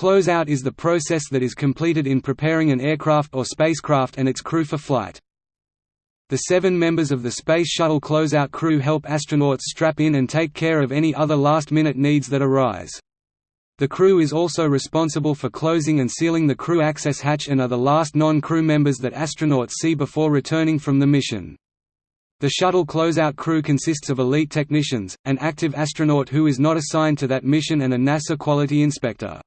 closeout is the process that is completed in preparing an aircraft or spacecraft and its crew for flight. The seven members of the Space Shuttle closeout crew help astronauts strap in and take care of any other last-minute needs that arise. The crew is also responsible for closing and sealing the crew access hatch and are the last non-crew members that astronauts see before returning from the mission. The shuttle closeout crew consists of elite technicians, an active astronaut who is not assigned to that mission and a NASA quality inspector.